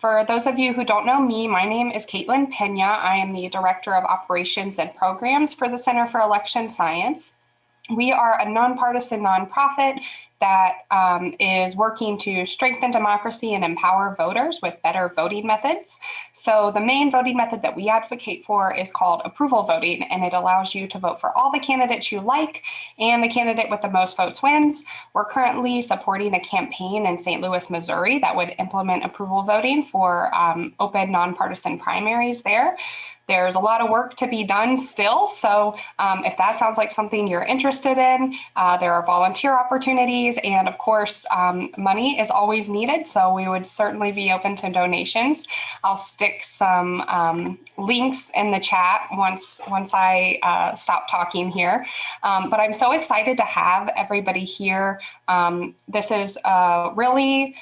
For those of you who don't know me, my name is Caitlin Pena. I am the Director of Operations and Programs for the Center for Election Science. We are a nonpartisan nonprofit that um, is working to strengthen democracy and empower voters with better voting methods. So the main voting method that we advocate for is called approval voting, and it allows you to vote for all the candidates you like, and the candidate with the most votes wins. We're currently supporting a campaign in St. Louis, Missouri that would implement approval voting for um, open nonpartisan primaries there. There's a lot of work to be done still. So um, if that sounds like something you're interested in, uh, there are volunteer opportunities and of course um, money is always needed. So we would certainly be open to donations. I'll stick some um, links in the chat once, once I uh, stop talking here. Um, but I'm so excited to have everybody here. Um, this is a really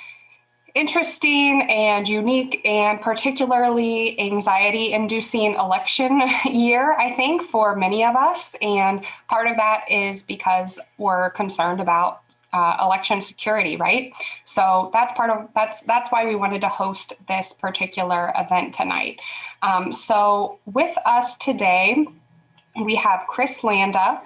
interesting and unique and particularly anxiety inducing election year, I think, for many of us. And part of that is because we're concerned about uh, election security, right? So that's part of that's that's why we wanted to host this particular event tonight. Um, so with us today, we have Chris Landa.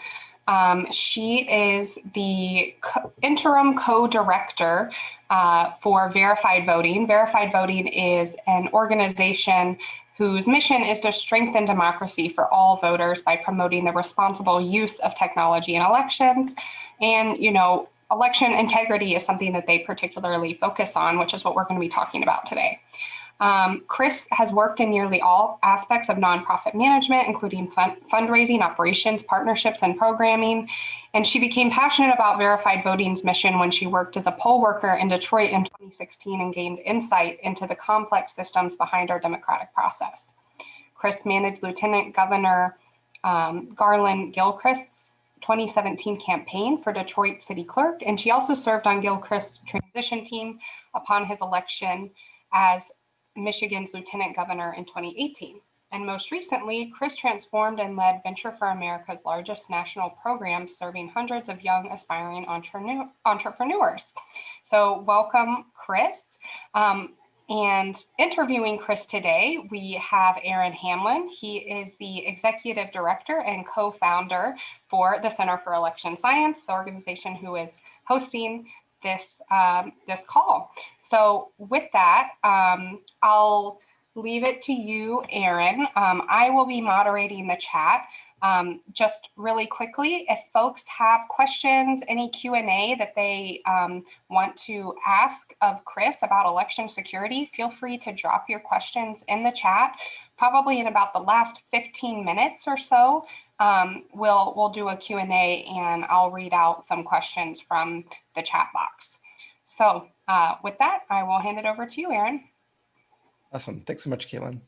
Um, she is the co interim co-director uh, for verified voting. Verified voting is an organization whose mission is to strengthen democracy for all voters by promoting the responsible use of technology in elections. And, you know, election integrity is something that they particularly focus on, which is what we're going to be talking about today. Um, Chris has worked in nearly all aspects of nonprofit management, including fund fundraising, operations, partnerships, and programming. And she became passionate about Verified Voting's mission when she worked as a poll worker in Detroit in 2016 and gained insight into the complex systems behind our democratic process. Chris managed Lieutenant Governor um, Garlin Gilchrist's 2017 campaign for Detroit City Clerk, and she also served on Gilchrist's transition team upon his election as Michigan's lieutenant governor in 2018. And most recently, Chris transformed and led Venture for America's largest national program serving hundreds of young aspiring entrepreneurs. So welcome, Chris. Um, and interviewing Chris today, we have Aaron Hamlin. He is the executive director and co-founder for the Center for Election Science, the organization who is hosting this, um, this call. So with that, um, I'll leave it to you, Aaron. Um, I will be moderating the chat. Um, just really quickly, if folks have questions, any Q&A that they um, want to ask of Chris about election security, feel free to drop your questions in the chat. Probably in about the last 15 minutes or so, um, we'll, we'll do a Q&A and I'll read out some questions from the chat box. So uh, with that, I will hand it over to you, Aaron. Awesome. Thanks so much, Caitlin.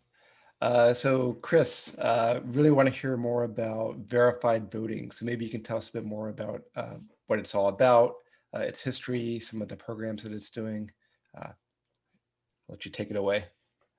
Uh, so Chris, uh, really want to hear more about verified voting. So maybe you can tell us a bit more about uh, what it's all about, uh, its history, some of the programs that it's doing. Uh, I'll let you take it away.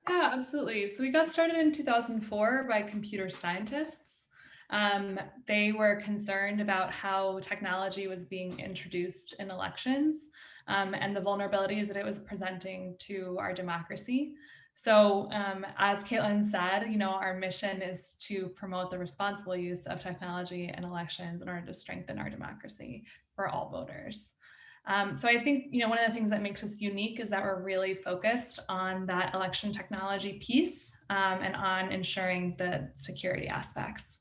Yeah, absolutely. So we got started in 2004 by computer scientists. Um, they were concerned about how technology was being introduced in elections um, and the vulnerabilities that it was presenting to our democracy. So um, as Caitlin said, you know, our mission is to promote the responsible use of technology in elections in order to strengthen our democracy for all voters. Um, so I think, you know, one of the things that makes us unique is that we're really focused on that election technology piece um, and on ensuring the security aspects.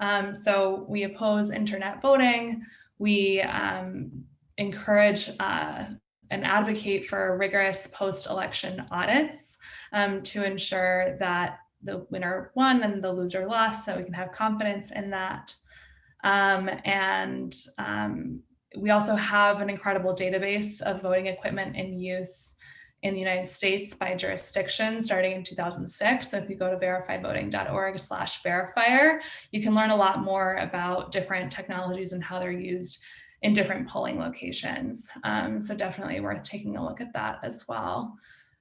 Um, so we oppose internet voting. We um, encourage uh, and advocate for rigorous post-election audits um, to ensure that the winner won and the loser lost, that we can have confidence in that. Um, and um, we also have an incredible database of voting equipment in use in the United States by jurisdiction starting in 2006. So if you go to verifiedvoting.org slash verifier, you can learn a lot more about different technologies and how they're used in different polling locations. Um, so definitely worth taking a look at that as well.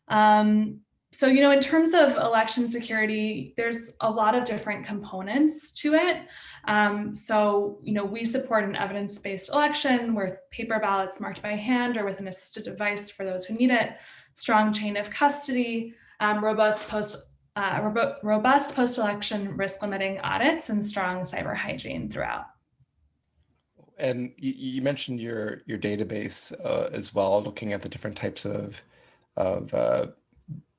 Um, so, you know, in terms of election security, there's a lot of different components to it. Um, so, you know, we support an evidence-based election with paper ballots marked by hand or with an assisted device for those who need it. Strong chain of custody, um, robust post uh, robust post-election risk limiting audits and strong cyber hygiene throughout. And you, you mentioned your your database uh, as well, looking at the different types of of uh,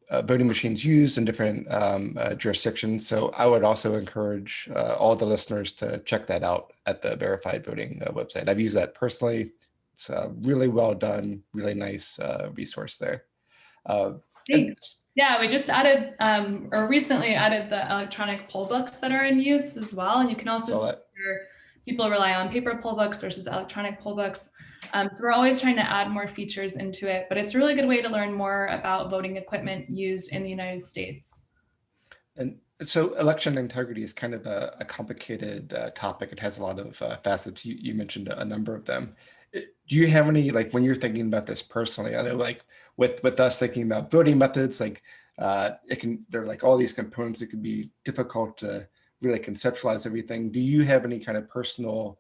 uh, voting machines used in different um, uh, jurisdictions. So I would also encourage uh, all the listeners to check that out at the verified voting website. I've used that personally. It's a really well done, really nice resource there. Thanks. Yeah, we just added um, or recently added the electronic poll books that are in use as well. And you can also see people rely on paper poll books versus electronic poll books. Um, so we're always trying to add more features into it, but it's a really good way to learn more about voting equipment used in the United States. And so election integrity is kind of a, a complicated uh, topic. It has a lot of uh, facets. You, you, mentioned a number of them. Do you have any, like when you're thinking about this personally, I know like with, with us thinking about voting methods, like uh, it can, there are like all these components, it can be difficult to really conceptualize everything. Do you have any kind of personal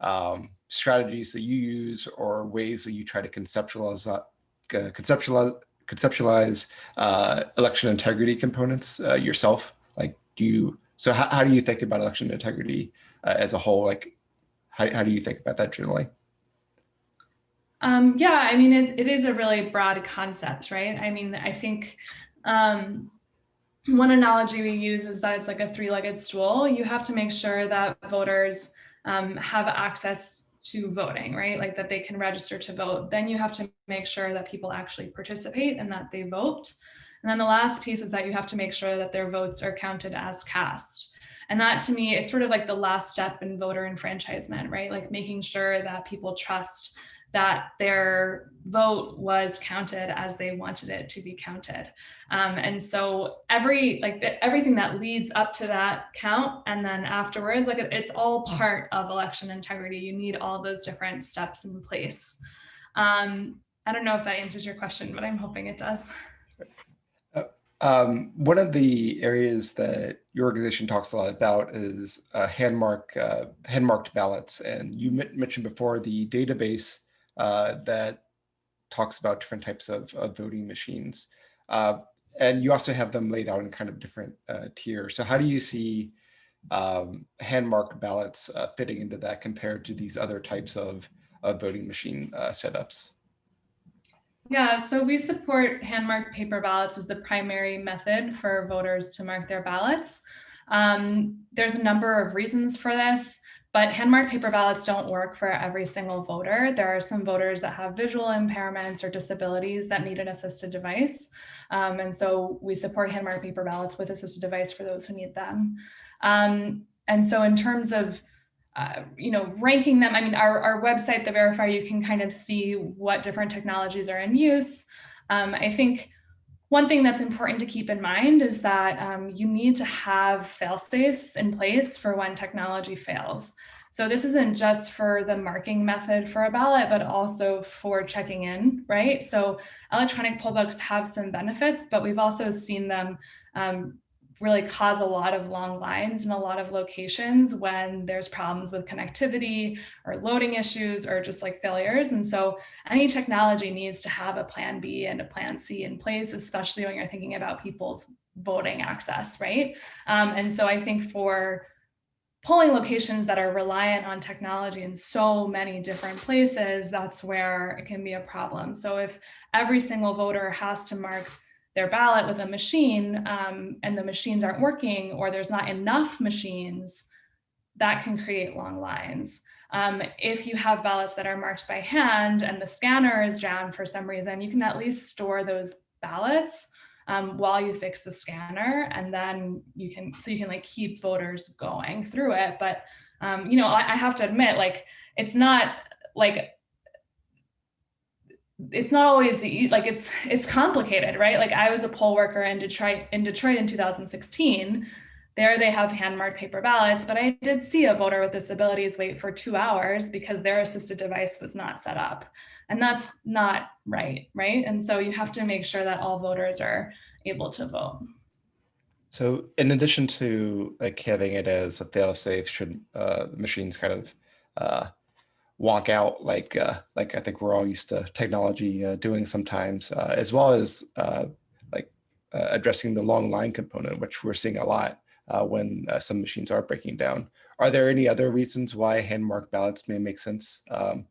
um, strategies that you use or ways that you try to conceptualize uh, conceptualize conceptualize uh, election integrity components uh, yourself? Like, do you? So how, how do you think about election integrity uh, as a whole? Like, how, how do you think about that generally? Um, yeah, I mean, it, it is a really broad concept, right? I mean, I think um, one analogy we use is that it's like a three-legged stool. You have to make sure that voters um, have access to voting, right? Like that they can register to vote. Then you have to make sure that people actually participate and that they vote. And then the last piece is that you have to make sure that their votes are counted as cast. And that to me, it's sort of like the last step in voter enfranchisement, right? Like making sure that people trust that their vote was counted as they wanted it to be counted. Um, and so every like the, everything that leads up to that count and then afterwards, like it, it's all part of election integrity. You need all those different steps in place. Um, I don't know if that answers your question, but I'm hoping it does. Uh, um, one of the areas that your organization talks a lot about is uh, uh, hand marked ballots, and you mentioned before the database uh, that talks about different types of, of voting machines. Uh, and you also have them laid out in kind of different uh, tiers. So how do you see um, hand marked ballots uh, fitting into that compared to these other types of, of voting machine uh, setups? Yeah, so we support hand marked paper ballots as the primary method for voters to mark their ballots. Um, there's a number of reasons for this. But hand-marked paper ballots don't work for every single voter. There are some voters that have visual impairments or disabilities that need an assisted device. Um, and so we support hand-marked paper ballots with assisted device for those who need them. Um, and so in terms of uh, you know, ranking them, I mean, our, our website, the Verifier, you can kind of see what different technologies are in use. Um, I think one thing that's important to keep in mind is that um, you need to have fail safes in place for when technology fails. So this isn't just for the marking method for a ballot, but also for checking in, right? So electronic poll books have some benefits, but we've also seen them um, really cause a lot of long lines in a lot of locations when there's problems with connectivity or loading issues or just like failures. And so any technology needs to have a plan B and a plan C in place, especially when you're thinking about people's voting access, right? Um, and so I think for polling locations that are reliant on technology in so many different places, that's where it can be a problem. So if every single voter has to mark their ballot with a machine um, and the machines aren't working or there's not enough machines, that can create long lines. Um, if you have ballots that are marked by hand and the scanner is down for some reason, you can at least store those ballots um, while you fix the scanner and then you can, so you can like keep voters going through it. But, um, you know, I, I have to admit, like, it's not like it's not always the like it's it's complicated right? Like i was a poll worker in detroit in detroit in 2016 there they have hand marked paper ballots but i did see a voter with disabilities wait for two hours because their assisted device was not set up. And that's not right right? And so you have to make sure that all voters are able to vote. So in addition to like having it as a fail safe should uh, machines kind of uh, wonk out like uh, like I think we're all used to technology uh, doing sometimes, uh, as well as uh, like uh, addressing the long line component, which we're seeing a lot uh, when some machines are breaking down. Are there any other reasons why hand marked ballots may make sense, um,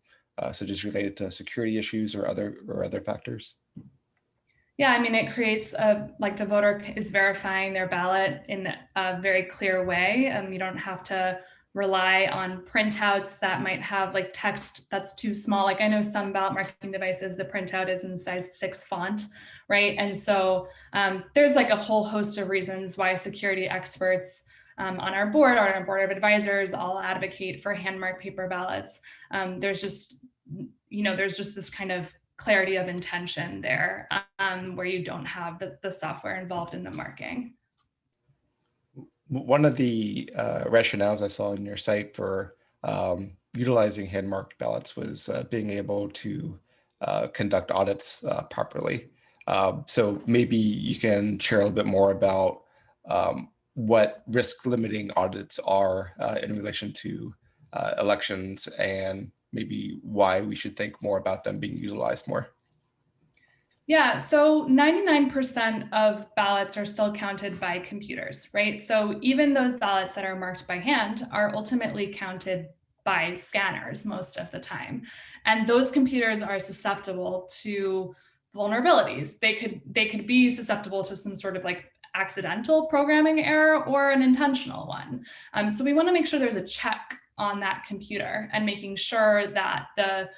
such as related to security issues or other or other factors? Yeah, I mean, it creates a, like the voter is verifying their ballot in a very clear way. and you don't have to rely on printouts that might have like text that's too small. Like I know some ballot marking devices, the printout is in size six font, right? And so um, there's like a whole host of reasons why security experts um, on our board or on our board of advisors all advocate for hand marked paper ballots. Um, there's just, you know, there's just this kind of clarity of intention there um, where you don't have the, the software involved in the marking one of the uh, rationales I saw in your site for um, utilizing hand marked ballots was uh, being able to uh, conduct audits uh, properly. Um, so maybe you can share a little bit more about um, what risk limiting audits are uh, in relation to uh, elections and maybe why we should think more about them being utilized more. Yeah, so 99% of ballots are still counted by computers, right? So even those ballots that are marked by hand are ultimately counted by scanners most of the time. And those computers are susceptible to vulnerabilities. They could they could be susceptible to some sort of like accidental programming error or an intentional one. Um, so we want to make sure there's a check on that computer and making sure that the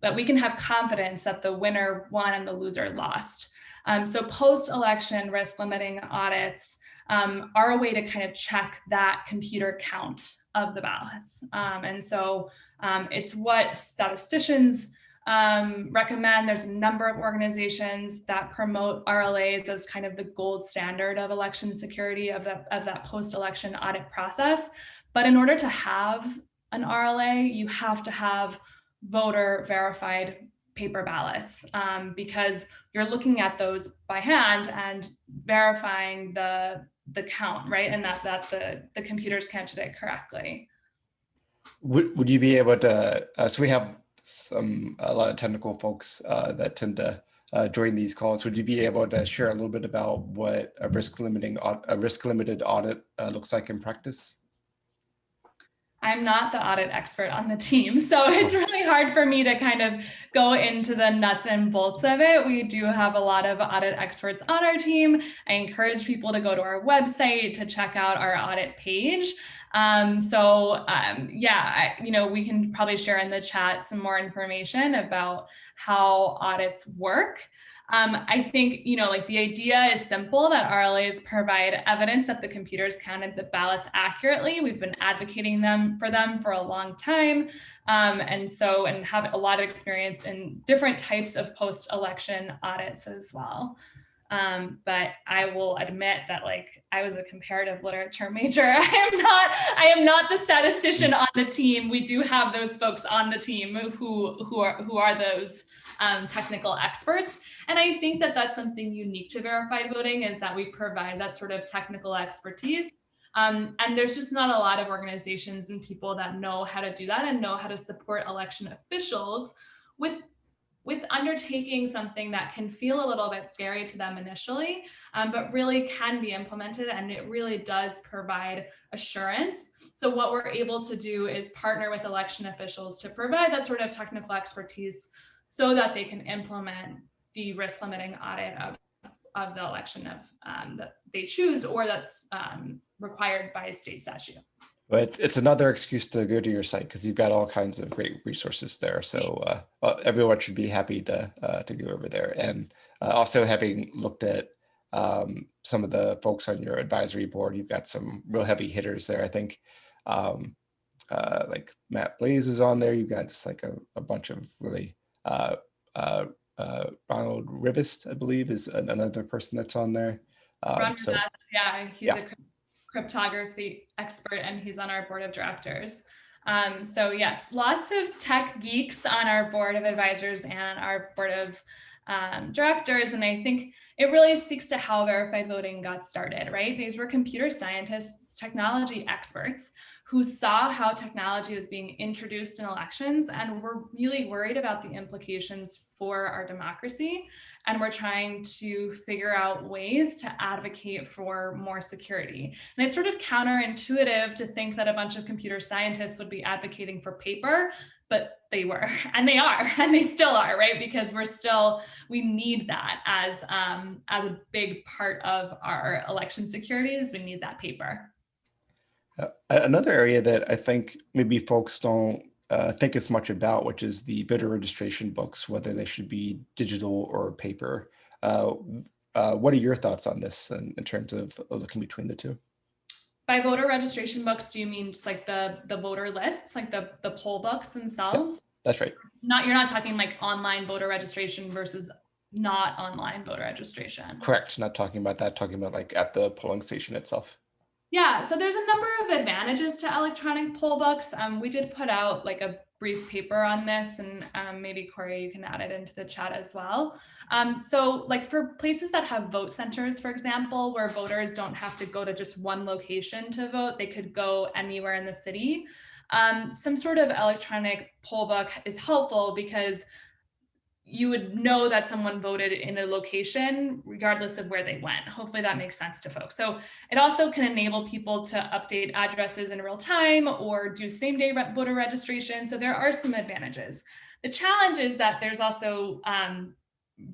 that we can have confidence that the winner won and the loser lost. Um, so post-election risk limiting audits um, are a way to kind of check that computer count of the ballots. Um, and so um, it's what statisticians um, recommend. There's a number of organizations that promote RLAs as kind of the gold standard of election security of, of that post-election audit process. But in order to have an RLA, you have to have voter verified paper ballots um, because you're looking at those by hand and verifying the the count, right? And that that the the computers counted it correctly. Would would you be able to? Uh, so we have some a lot of technical folks uh, that tend to uh, join these calls. Would you be able to share a little bit about what a risk limiting a risk limited audit uh, looks like in practice? I'm not the audit expert on the team, so it's oh. really hard for me to kind of go into the nuts and bolts of it. We do have a lot of audit experts on our team. I encourage people to go to our website to check out our audit page. Um, so um, yeah, I, you know, we can probably share in the chat some more information about how audits work. Um, I think, you know, like the idea is simple that RLAs provide evidence that the computers counted the ballots accurately. We've been advocating them for them for a long time. Um, and so, and have a lot of experience in different types of post-election audits as well. Um, but I will admit that like I was a comparative literature major. I am not I am not the statistician on the team. We do have those folks on the team who who are who are those um, technical experts. And I think that that's something unique to verified voting is that we provide that sort of technical expertise. Um, and there's just not a lot of organizations and people that know how to do that and know how to support election officials with with undertaking something that can feel a little bit scary to them initially, um, but really can be implemented and it really does provide assurance. So what we're able to do is partner with election officials to provide that sort of technical expertise so that they can implement the risk limiting audit of, of the election of um, that they choose or that's um, required by state statute. But it's another excuse to go to your site because you've got all kinds of great resources there. So uh, everyone should be happy to uh, to go over there. And uh, also having looked at um, some of the folks on your advisory board, you've got some real heavy hitters there. I think um, uh, like Matt Blaze is on there. You've got just like a, a bunch of really uh, uh, uh, Ronald Rivest, I believe, is another person that's on there. Um, so, yeah, he's yeah. a cryptography expert and he's on our board of directors. Um, so yes, lots of tech geeks on our board of advisors and our board of um, directors. And I think it really speaks to how verified voting got started, right? These were computer scientists, technology experts who saw how technology was being introduced in elections and were really worried about the implications for our democracy. And we're trying to figure out ways to advocate for more security. And it's sort of counterintuitive to think that a bunch of computer scientists would be advocating for paper, but they were, and they are, and they still are, right? Because we're still, we need that as, um, as a big part of our election securities. We need that paper. Uh, another area that I think maybe folks don't uh, think as much about, which is the voter registration books, whether they should be digital or paper. Uh, uh what are your thoughts on this in, in terms of looking between the two? By voter registration books, do you mean just like the the voter lists, like the the poll books themselves? Yep, that's right. Not you're not talking like online voter registration versus not online voter registration. Correct. Not talking about that. Talking about like at the polling station itself. Yeah, so there's a number of advantages to electronic poll books. Um, we did put out like a brief paper on this and um, maybe Corey, you can add it into the chat as well. Um, so like for places that have vote centers, for example, where voters don't have to go to just one location to vote, they could go anywhere in the city. Um, some sort of electronic poll book is helpful because you would know that someone voted in a location regardless of where they went. Hopefully that makes sense to folks. So it also can enable people to update addresses in real time or do same day voter registration. So there are some advantages. The challenge is that there's also um,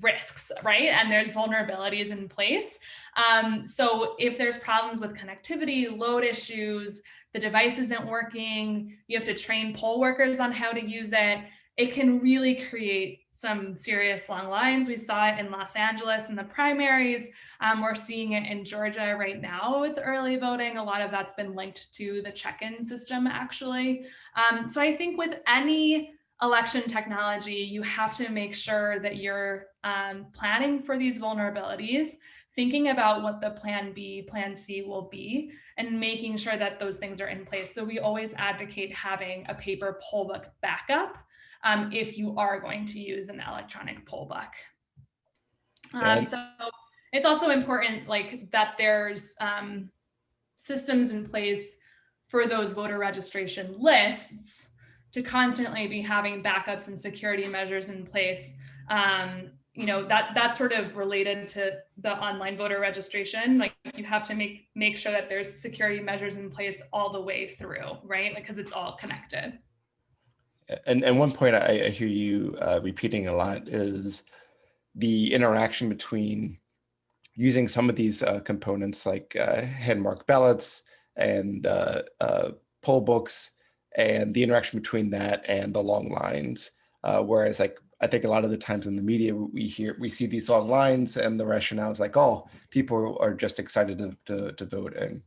risks, right? And there's vulnerabilities in place. Um, so if there's problems with connectivity, load issues, the device isn't working, you have to train poll workers on how to use it, it can really create some serious long lines. We saw it in Los Angeles in the primaries. Um, we're seeing it in Georgia right now with early voting. A lot of that's been linked to the check-in system actually. Um, so I think with any election technology, you have to make sure that you're um, planning for these vulnerabilities, thinking about what the plan B, plan C will be, and making sure that those things are in place. So we always advocate having a paper poll book backup um, if you are going to use an electronic poll book. Um, so it's also important like that there's um, systems in place for those voter registration lists to constantly be having backups and security measures in place. Um, you know, that that's sort of related to the online voter registration. Like you have to make make sure that there's security measures in place all the way through, right? Because it's all connected. And, and one point I, I hear you uh, repeating a lot is the interaction between using some of these uh, components like uh, hand marked ballots and uh, uh, poll books and the interaction between that and the long lines. Uh, whereas like I think a lot of the times in the media we hear we see these long lines and the rationale is like, oh, people are just excited to, to, to vote and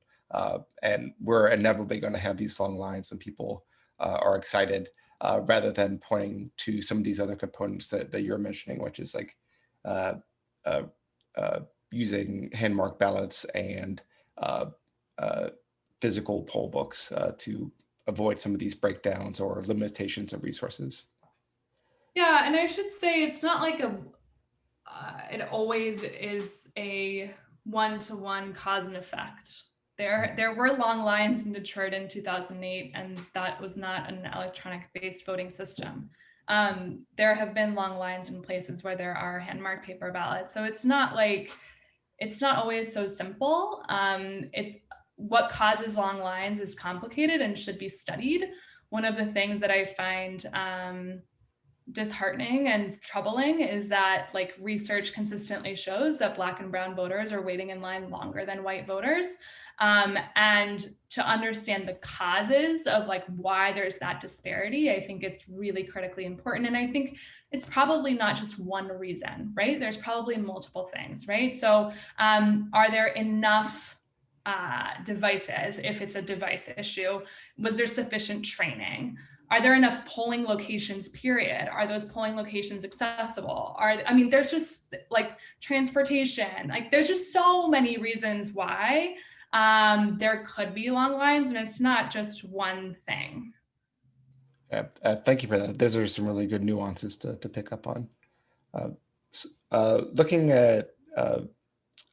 and we're inevitably going to have these long lines when people are excited uh, rather than pointing to some of these other components that, that you're mentioning, which is like uh, uh, uh using hand marked ballots and uh, uh, physical poll books to avoid some of these breakdowns or limitations of resources. Yeah, and I should say it's not like a, it always is a one-to-one -one cause and effect there, there were long lines in Detroit in 2008, and that was not an electronic based voting system. Um, there have been long lines in places where there are hand marked paper ballots. So it's not like, it's not always so simple. Um, it's what causes long lines is complicated and should be studied. One of the things that I find um, disheartening and troubling is that like research consistently shows that black and brown voters are waiting in line longer than white voters um, and to understand the causes of like why there's that disparity, I think it's really critically important. And I think it's probably not just one reason, right? There's probably multiple things, right? So um, are there enough uh, devices if it's a device issue? Was there sufficient training? Are there enough polling locations, period? Are those polling locations accessible? Are, I mean, there's just like transportation, like there's just so many reasons why um, there could be long lines and it's not just one thing. Yeah, uh, thank you for that. Those are some really good nuances to, to pick up on. Uh, uh, looking at uh,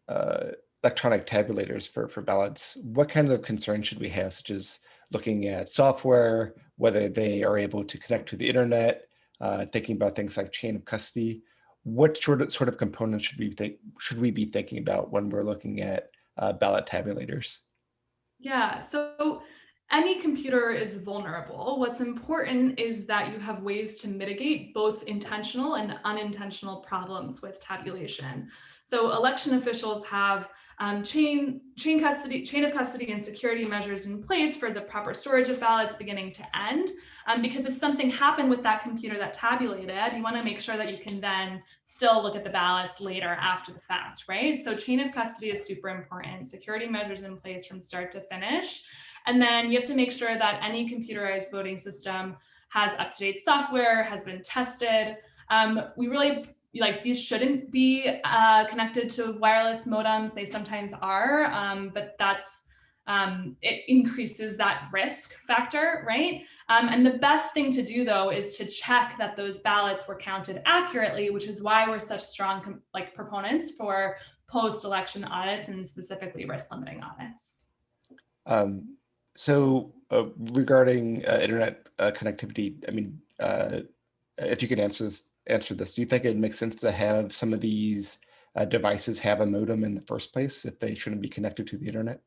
uh, electronic tabulators for, for ballots, what kinds of concerns should we have, such as looking at software, whether they are able to connect to the internet, uh, thinking about things like chain of custody. What sort of, sort of components should we think should we be thinking about when we're looking at uh, ballot tabulators? Yeah, so any computer is vulnerable. What's important is that you have ways to mitigate both intentional and unintentional problems with tabulation. So election officials have um, chain, chain, custody, chain of custody and security measures in place for the proper storage of ballots beginning to end. Um, because if something happened with that computer that tabulated, you wanna make sure that you can then still look at the ballots later after the fact, right? So chain of custody is super important. Security measures in place from start to finish. And then you have to make sure that any computerized voting system has up-to-date software, has been tested. Um, we really like these shouldn't be uh, connected to wireless modems. They sometimes are, um, but that's um, it increases that risk factor, right? Um, and the best thing to do though is to check that those ballots were counted accurately, which is why we're such strong like proponents for post-election audits and specifically risk limiting audits. Um, so uh, regarding uh, internet uh, connectivity, I mean, uh, if you could answer this, answer this, do you think it makes sense to have some of these uh, devices have a modem in the first place if they shouldn't be connected to the internet?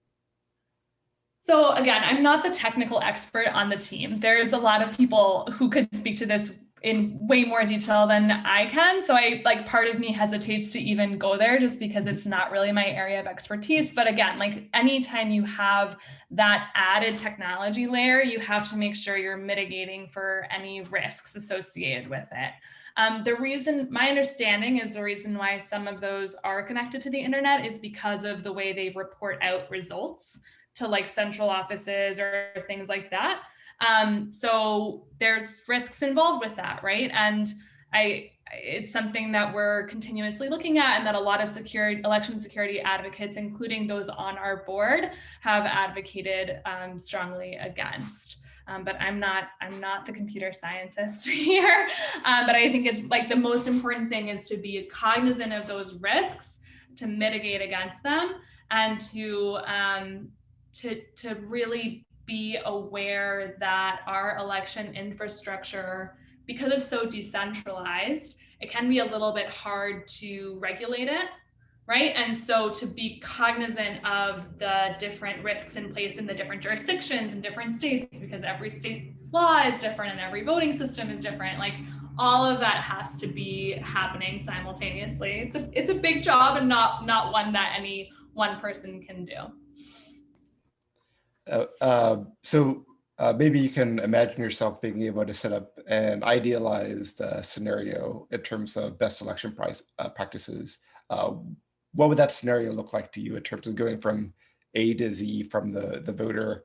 So again, I'm not the technical expert on the team. There's a lot of people who could speak to this in way more detail than I can. So I like part of me hesitates to even go there just because it's not really my area of expertise. But again, like anytime you have that added technology layer, you have to make sure you're mitigating for any risks associated with it. Um, the reason, my understanding is the reason why some of those are connected to the internet is because of the way they report out results to like central offices or things like that. Um, so there's risks involved with that, right? And I, it's something that we're continuously looking at and that a lot of security, election security advocates, including those on our board, have advocated um, strongly against. Um, but I'm not I'm not the computer scientist here. Um, but I think it's like the most important thing is to be cognizant of those risks, to mitigate against them, and to um, to to really be aware that our election infrastructure, because it's so decentralized, it can be a little bit hard to regulate it, right? And so to be cognizant of the different risks in place in the different jurisdictions and different states, because every state's law is different and every voting system is different, like all of that has to be happening simultaneously. It's a, it's a big job and not, not one that any one person can do. Uh, uh, so uh, maybe you can imagine yourself being able to set up an idealized uh, scenario in terms of best election price, uh, practices. Uh, what would that scenario look like to you in terms of going from A to Z from the, the voter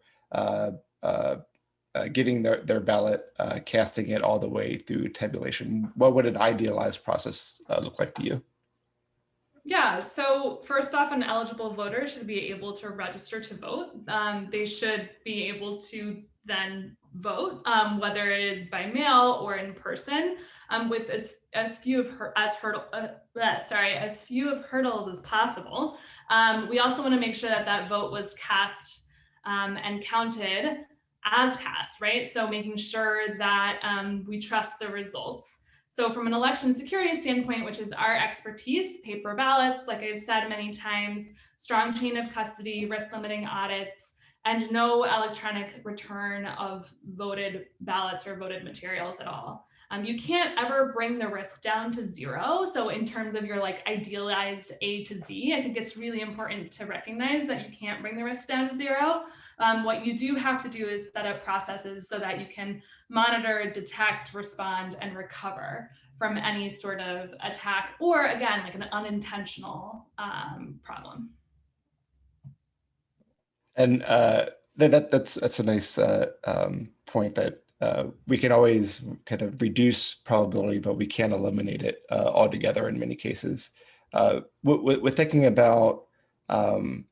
getting their, their ballot, casting it all the way through tabulation? What would an idealized process look like to you? Yeah, so first off, an eligible voter should be able to register to vote. Um, they should be able to then vote, um, whether it is by mail or in person, um, with as, as few of her as hurdle, uh, sorry, as few of hurdles as possible. Um, we also want to make sure that that vote was cast um, and counted as cast, right? So making sure that um, we trust the results. So from an election security standpoint, which is our expertise, paper ballots, like I've said many times, strong chain of custody, risk limiting audits, and no electronic return of voted ballots or voted materials at all. Um, you can't ever bring the risk down to zero. So in terms of your like idealized A to Z, I think it's really important to recognize that you can't bring the risk down to zero. Um, what you do have to do is set up processes so that you can monitor, detect, respond, and recover from any sort of attack or again, like an unintentional um, problem. And uh, that, that's that's a nice uh, um, point that uh, we can always kind of reduce probability, but we can't eliminate it uh, altogether in many cases. Uh, we're thinking about um,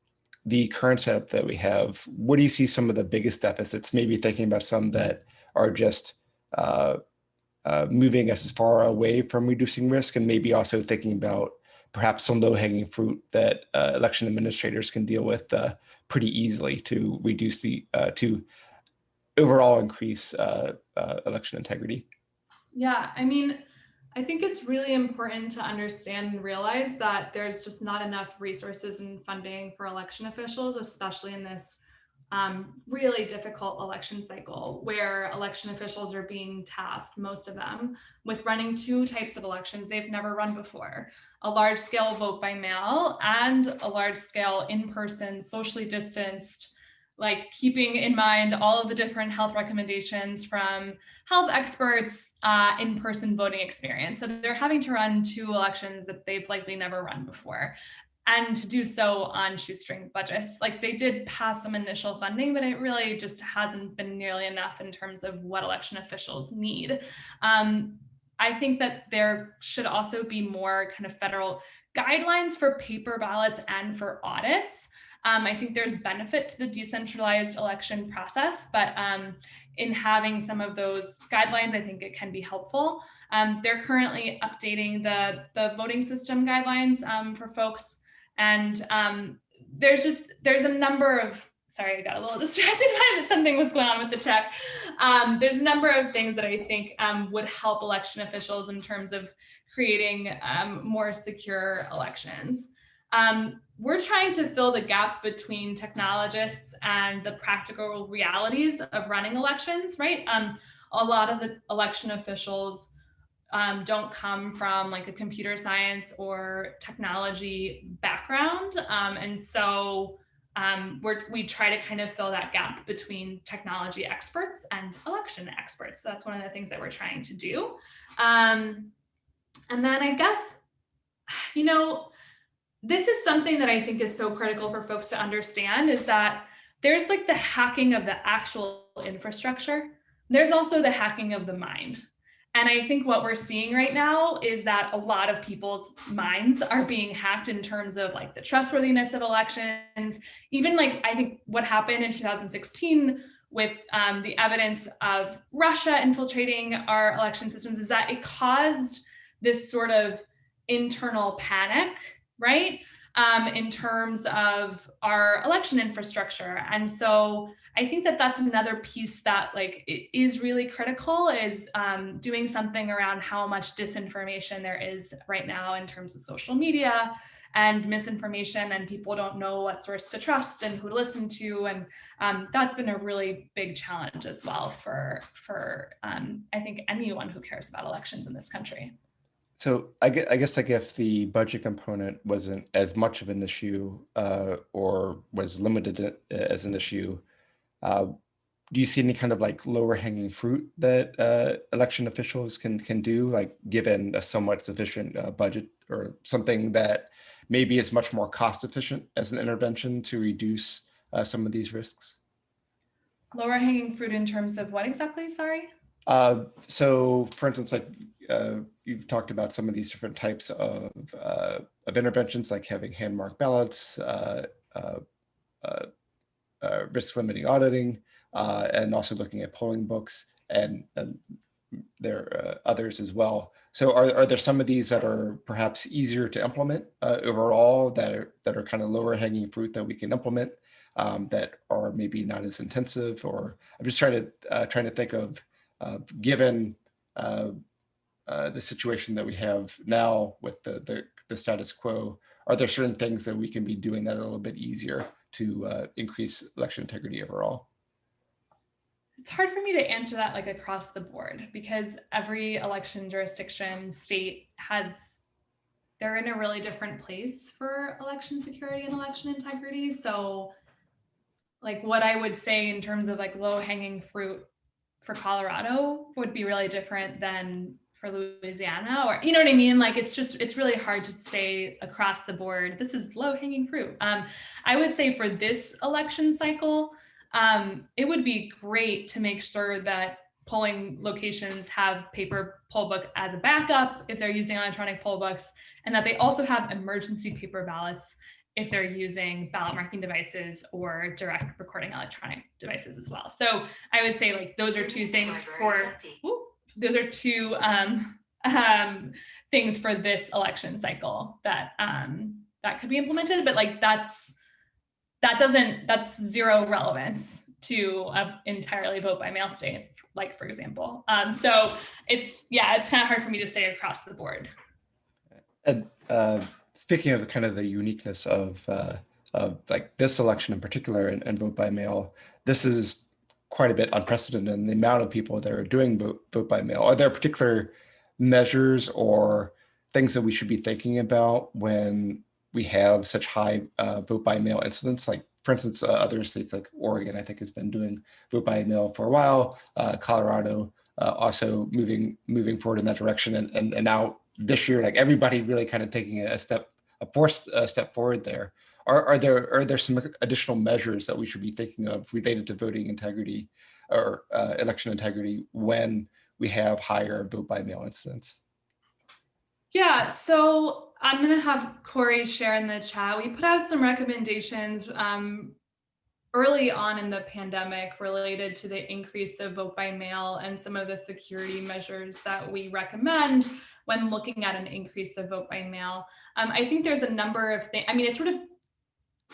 the current setup that we have. What do you see some of the biggest deficits? Maybe thinking about some that are just uh, uh, moving us as far away from reducing risk, and maybe also thinking about perhaps some low-hanging fruit that election administrators can deal with pretty easily to reduce the to overall increase uh, uh, election integrity? Yeah, I mean, I think it's really important to understand and realize that there's just not enough resources and funding for election officials, especially in this um, really difficult election cycle where election officials are being tasked, most of them, with running two types of elections they've never run before, a large scale vote by mail and a large scale in-person, socially distanced, like keeping in mind all of the different health recommendations from health experts uh, in-person voting experience. So they're having to run two elections that they've likely never run before and to do so on shoestring budgets. Like they did pass some initial funding, but it really just hasn't been nearly enough in terms of what election officials need. Um, I think that there should also be more kind of federal guidelines for paper ballots and for audits. Um, I think there's benefit to the decentralized election process, but um, in having some of those guidelines, I think it can be helpful. Um, they're currently updating the, the voting system guidelines um, for folks and um, there's just, there's a number of, sorry, I got a little distracted by something was going on with the check. Um, there's a number of things that I think um, would help election officials in terms of creating um, more secure elections. Um, we're trying to fill the gap between technologists and the practical realities of running elections, right? Um, a lot of the election officials um, don't come from like a computer science or technology background. Um, and so um, we try to kind of fill that gap between technology experts and election experts. So that's one of the things that we're trying to do. Um, and then I guess, you know, this is something that I think is so critical for folks to understand is that there's like the hacking of the actual infrastructure. There's also the hacking of the mind. And I think what we're seeing right now is that a lot of people's minds are being hacked in terms of like the trustworthiness of elections. Even like I think what happened in 2016 with um, the evidence of Russia infiltrating our election systems is that it caused this sort of internal panic, right? Um, in terms of our election infrastructure. And so I think that that's another piece that like is really critical is um, doing something around how much disinformation there is right now in terms of social media and misinformation and people don't know what source to trust and who to listen to and um, that's been a really big challenge as well for for um, I think anyone who cares about elections in this country. So I guess, I guess like if the budget component wasn't as much of an issue uh, or was limited uh, as an issue, uh, do you see any kind of like lower hanging fruit that uh, election officials can can do, like given a somewhat sufficient uh, budget or something that maybe is much more cost efficient as an intervention to reduce uh, some of these risks? Lower hanging fruit in terms of what exactly, sorry? Uh, so for instance, like uh, you've talked about some of these different types of, of interventions, like having hand marked ballots, uh, risk limiting auditing, uh, and also looking at polling books and, and there are uh, others as well. So are, are there some of these that are perhaps easier to implement uh, overall that are, that are kind of lower hanging fruit that we can implement um, that are maybe not as intensive or I'm just trying to uh, trying to think of uh, given uh, uh, the situation that we have now with the, the, the status quo, are there certain things that we can be doing that are a little bit easier to uh, increase election integrity overall? It's hard for me to answer that like across the board because every election jurisdiction state has they're in a really different place for election security and election integrity. So like what I would say in terms of like low hanging fruit for Colorado would be really different than for Louisiana or, you know what I mean? Like, it's just, it's really hard to say across the board, this is low hanging fruit. Um, I would say for this election cycle, um, it would be great to make sure that polling locations have paper poll book as a backup if they're using electronic poll books, and that they also have emergency paper ballots if they're using ballot marking devices or direct recording electronic devices as well. So I would say like those are two things for, those are two um, um, things for this election cycle that um, that could be implemented, but like that's that doesn't that's zero relevance to an entirely vote by mail state, like for example. Um, so it's, yeah, it's kind of hard for me to say across the board. And uh, speaking of the kind of the uniqueness of, uh, of like this election in particular and, and vote by mail, this is quite a bit unprecedented in the amount of people that are doing vote, vote by mail. Are there particular measures or things that we should be thinking about when we have such high uh, vote by mail incidents? Like, for instance, uh, other states like Oregon, I think, has been doing vote by mail for a while. Uh, Colorado uh, also moving moving forward in that direction, and, and and now this year, like everybody really kind of taking a step, a forced step forward there. Are, are there are there some additional measures that we should be thinking of related to voting integrity or uh, election integrity when we have higher vote by mail incidents? Yeah, so I'm going to have Corey share in the chat. We put out some recommendations um, early on in the pandemic related to the increase of vote by mail and some of the security measures that we recommend when looking at an increase of vote by mail. Um, I think there's a number of things. I mean, it's sort of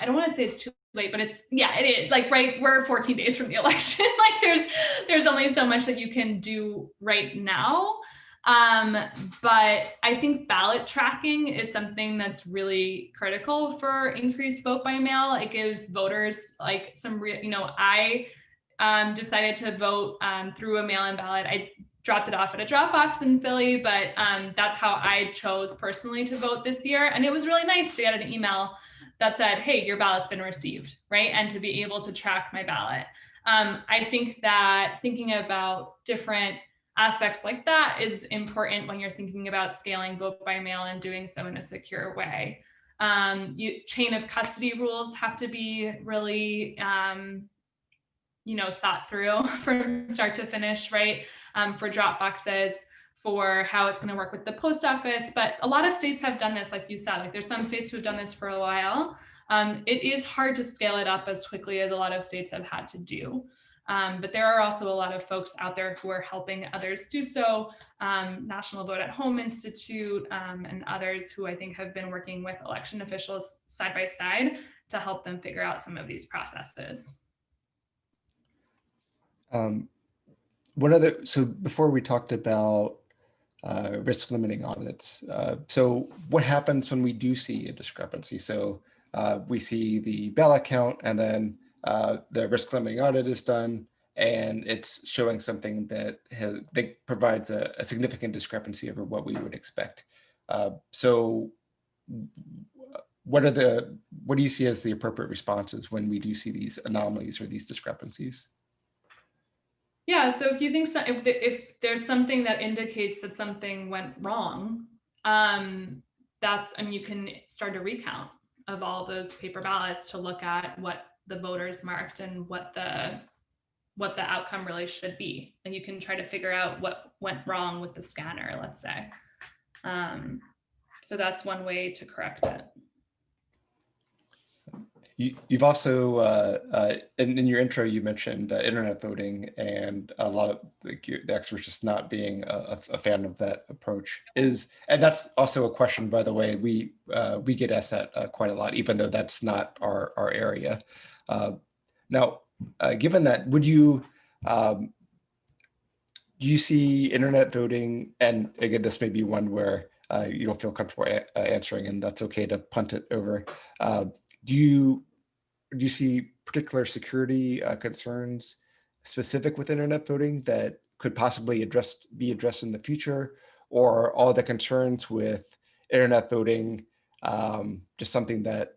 I don't want to say it's too late, but it's yeah, it is like right. We're 14 days from the election. like there's there's only so much that you can do right now. Um, but I think ballot tracking is something that's really critical for increased vote by mail. It gives voters like some real, you know, I um, decided to vote um, through a mail-in ballot. I dropped it off at a drop box in Philly, but um, that's how I chose personally to vote this year. And it was really nice to get an email that said, hey, your ballot's been received, right? And to be able to track my ballot. Um, I think that thinking about different aspects like that is important when you're thinking about scaling vote by mail and doing so in a secure way. Um, you, chain of custody rules have to be really, um, you know, thought through from start to finish, right? Um, for drop boxes, for how it's going to work with the post office. But a lot of states have done this, like you said, like there's some states who've done this for a while. Um, it is hard to scale it up as quickly as a lot of states have had to do. Um, but there are also a lot of folks out there who are helping others do so. Um, National Vote at Home Institute um, and others who I think have been working with election officials side by side to help them figure out some of these processes. Um, one other, so before we talked about uh, risk limiting audits. Uh, so what happens when we do see a discrepancy? So uh, we see the ballot count and then uh, the risk limiting audit is done and it's showing something that has, that provides a, a significant discrepancy over what we would expect. Uh, so what are the, what do you see as the appropriate responses when we do see these anomalies or these discrepancies? Yeah, so if you think so, if the, if there's something that indicates that something went wrong, um, that's and you can start a recount of all those paper ballots to look at what the voters marked and what the what the outcome really should be, and you can try to figure out what went wrong with the scanner, let's say. Um, so that's one way to correct it. You, have also, uh, uh, in, in, your intro, you mentioned uh, internet voting and a lot of like, the experts just not being a, a, fan of that approach is, and that's also a question, by the way, we uh, we get asked that uh, quite a lot, even though that's not our, our area. Uh, now, given that, would you, um, do you see internet voting, and again, this may be one where you don't feel comfortable answering, and that's okay to punt it over. do you do you see particular security uh, concerns specific with internet voting that could possibly address be addressed in the future or all the concerns with internet voting um, just something that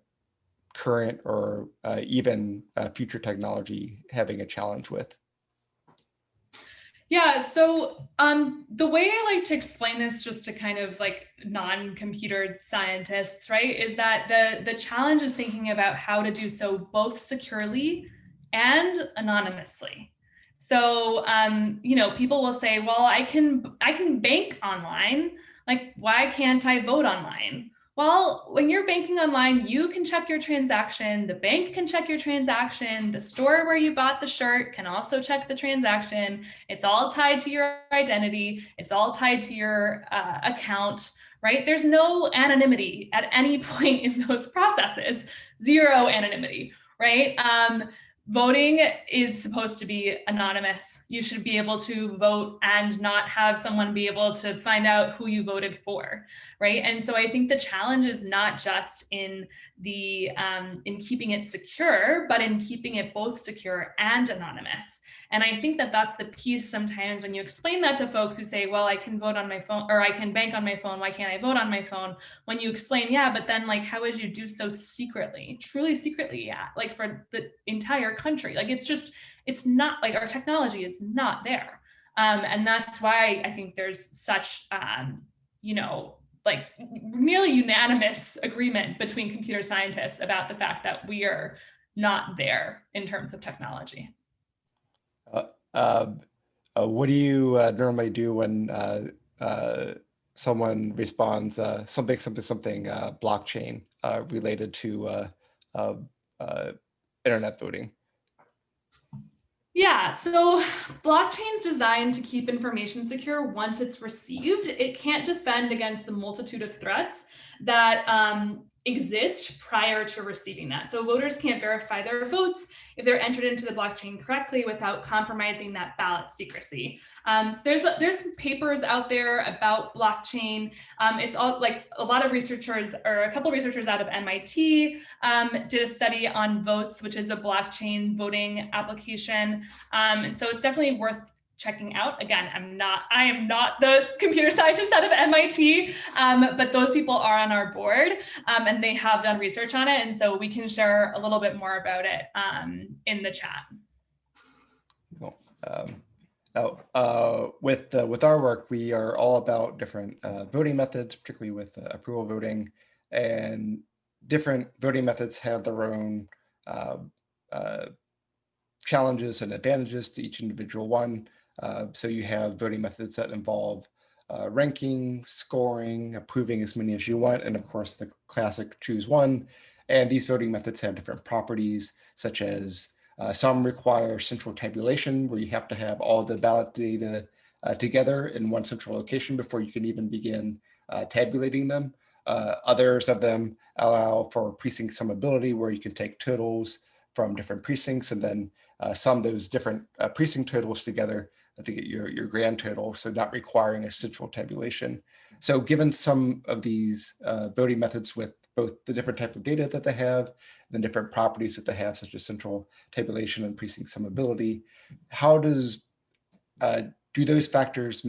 current or uh, even uh, future technology having a challenge with? Yeah, so um, the way I like to explain this just to kind of like non-computer scientists, right, is that the, the challenge is thinking about how to do so both securely and anonymously. So, um, you know, people will say, well, I can, I can bank online. Like, why can't I vote online? Well, when you're banking online, you can check your transaction. The bank can check your transaction. The store where you bought the shirt can also check the transaction. It's all tied to your identity. It's all tied to your uh, account, right? There's no anonymity at any point in those processes, zero anonymity, right? Um, voting is supposed to be anonymous. You should be able to vote and not have someone be able to find out who you voted for, right? And so I think the challenge is not just in the um, in keeping it secure, but in keeping it both secure and anonymous. And I think that that's the piece sometimes when you explain that to folks who say, well, I can vote on my phone or I can bank on my phone. Why can't I vote on my phone? When you explain, yeah, but then like, how would you do so secretly, truly secretly? Yeah, like for the entire country. Like it's just, it's not like our technology is not there. Um, and that's why I think there's such, um, you know, like nearly unanimous agreement between computer scientists about the fact that we are not there in terms of technology. Uh, uh, uh, what do you uh, normally do when uh, uh, someone responds something, something, something blockchain related to internet voting? Yeah, so blockchain's designed to keep information secure once it's received. It can't defend against the multitude of threats that um, exist prior to receiving that. So voters can't verify their votes if they're entered into the blockchain correctly without compromising that ballot secrecy. Um, so there's there's papers out there about blockchain. Um, it's all like a lot of researchers or a couple researchers out of MIT um, did a study on Voatz, which is a blockchain voting application. Um, and so it's definitely worth checking out. Again, I'm not, I am not the computer scientist out of MIT, um, but those people are on our board um, and they have done research on it. And so we can share a little bit more about it um, in the chat. Cool. Oh, uh, with, uh, with our work, we are all about different uh, voting methods, particularly with uh, approval voting and different voting methods have their own uh, uh, challenges and advantages to each individual one. Uh, so you have voting methods that involve uh, ranking, scoring, approving as many as you want, and of course the classic choose one. And these voting methods have different properties, such as uh, some require central tabulation, where you have to have all the ballot data uh, together in one central location before you can even begin uh, tabulating them. Others of them allow for precinct summability, where you can take totals from different precincts and then sum those different precinct totals together to get your, your grand total, so not requiring a central tabulation. So given some of these uh, voting methods with both the different type of data that they have, and the different properties that they have, such as central tabulation and precinct summability, how does, uh, do those factors,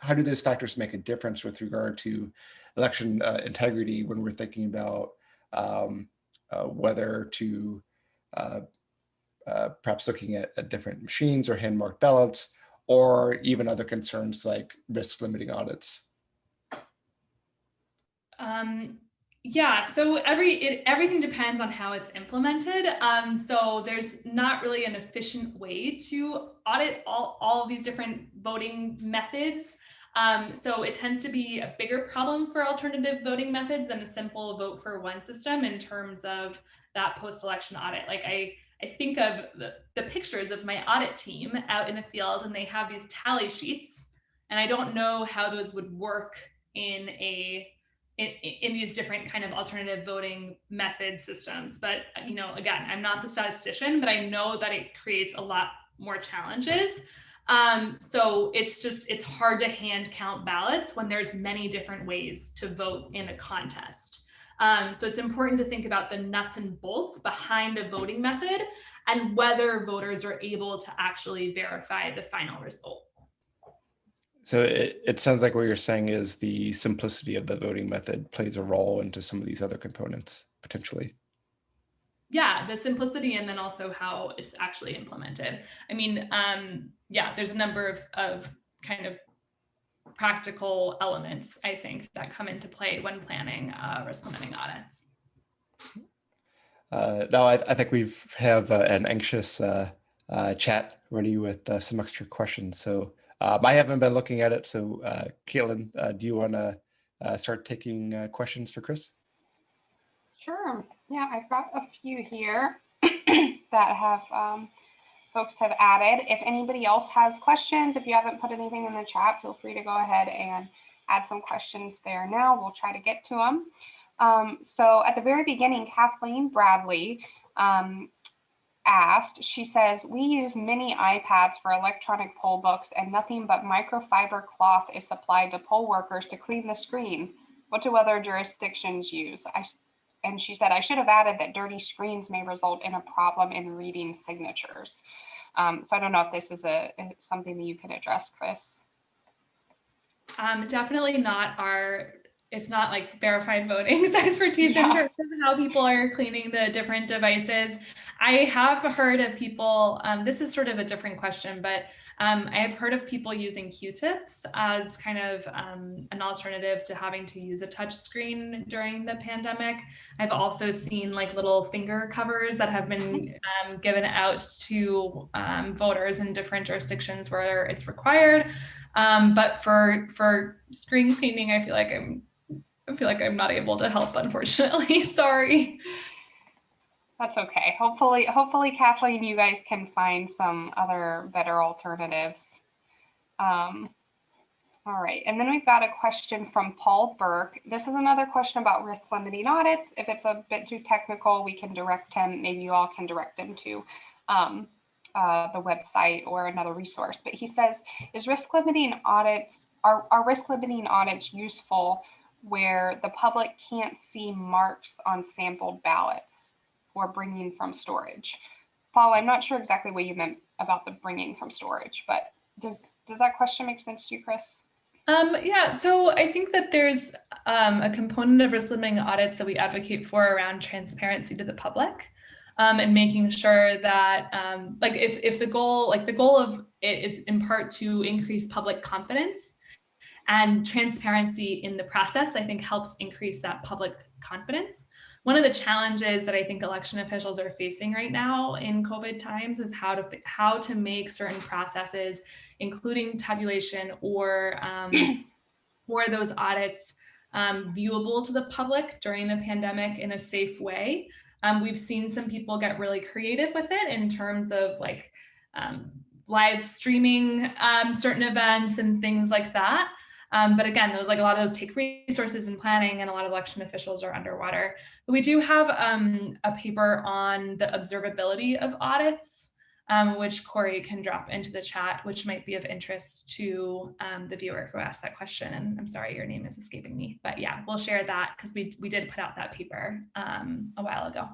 how do those factors make a difference with regard to election uh, integrity when we're thinking about um, uh, whether to uh, uh, perhaps looking at, at different machines or hand marked ballots or even other concerns like risk limiting audits? Um, yeah, so every it, everything depends on how it's implemented. Um, so there's not really an efficient way to audit all, all of these different voting methods. Um, so it tends to be a bigger problem for alternative voting methods than a simple vote for one system in terms of that post-election audit. Like I I think of the, the pictures of my audit team out in the field and they have these tally sheets and I don't know how those would work in a in, in these different kind of alternative voting method systems. But, you know, again, I'm not the statistician, but I know that it creates a lot more challenges. Um, so it's just, it's hard to hand count ballots when there's many different ways to vote in a contest. Um, so it's important to think about the nuts and bolts behind a voting method and whether voters are able to actually verify the final result. So it, it sounds like what you're saying is the simplicity of the voting method plays a role into some of these other components potentially. Yeah, the simplicity and then also how it's actually implemented. I mean, um, yeah, there's a number of, of kind of practical elements, I think, that come into play when planning uh, risk limiting audits. Uh, now, I, I, think we have uh, an anxious uh, uh, chat ready with uh, some extra questions. So um, I haven't been looking at it. So Caitlin, do you want to start taking questions for Chris? Sure. Yeah, I've got a few here that have um, folks have added. If anybody else has questions, if you haven't put anything in the chat, feel free to go ahead and add some questions there now. We'll try to get to them. Um, so at the very beginning, Kathleen Bradley um, asked, she says, we use mini iPads for electronic poll books and nothing but microfiber cloth is supplied to poll workers to clean the screen. What do other jurisdictions use? I, and she said, I should have added that dirty screens may result in a problem in reading signatures. Um, so I don't know if this is a something that you can address, Chris. Um, definitely not our it's not like verified voting expertise yeah. in terms of how people are cleaning the different devices. I have heard of people, um, this is sort of a different question, but um, I have heard of people using Q-tips as kind of um, an alternative to having to use a touch screen during the pandemic. I've also seen like little finger covers that have been um, given out to um, voters in different jurisdictions where it's required. Um, but for for screen cleaning, I feel like I'm I feel like I'm not able to help, unfortunately. Sorry. That's okay. Hopefully, hopefully, Kathleen, you guys can find some other better alternatives. Um, all right, and then we've got a question from Paul Burke. This is another question about risk limiting audits. If it's a bit too technical, we can direct him, maybe you all can direct him to um, uh, the website or another resource. But he says, is risk limiting audits, are, are risk limiting audits useful where the public can't see marks on sampled ballots or bringing from storage. Paul, I'm not sure exactly what you meant about the bringing from storage, but does does that question make sense to you, Chris? Um, yeah, so I think that there's um, a component of risk limiting audits that we advocate for around transparency to the public um, and making sure that um, like if, if the goal, like the goal of it is in part to increase public confidence and transparency in the process, I think helps increase that public confidence. One of the challenges that I think election officials are facing right now in COVID times is how to how to make certain processes, including tabulation or um, or those audits, um, viewable to the public during the pandemic in a safe way. Um, we've seen some people get really creative with it in terms of like um, live streaming um, certain events and things like that. Um, but again, like a lot of those take resources and planning and a lot of election officials are underwater. But we do have um, a paper on the observability of audits, um, which Corey can drop into the chat, which might be of interest to um, the viewer who asked that question. And I'm sorry, your name is escaping me, but yeah, we'll share that because we, we did put out that paper um, a while ago.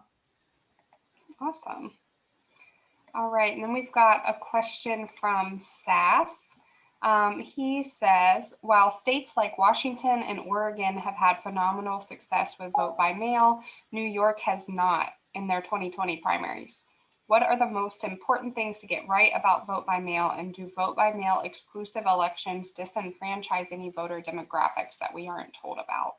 Awesome. All right, and then we've got a question from Sass. Um, he says, while states like Washington and Oregon have had phenomenal success with vote by mail, New York has not in their 2020 primaries. What are the most important things to get right about vote by mail and do vote by mail exclusive elections disenfranchise any voter demographics that we aren't told about?